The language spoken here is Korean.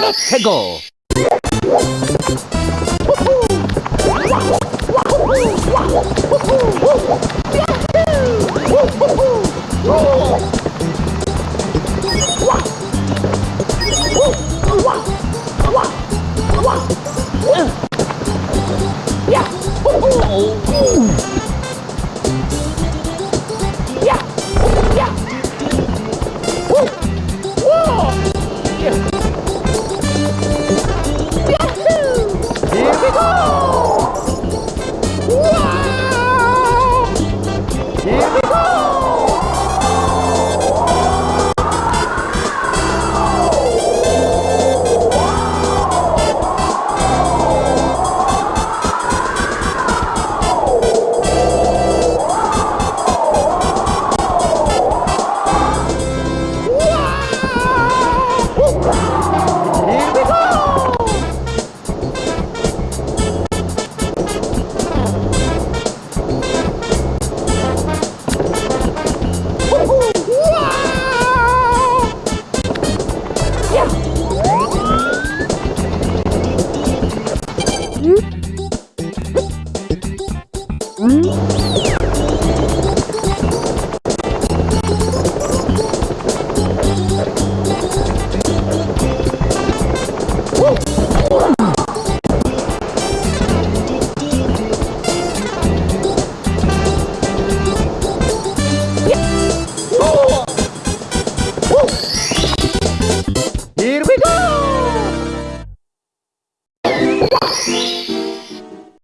Let's go. Here Here we go!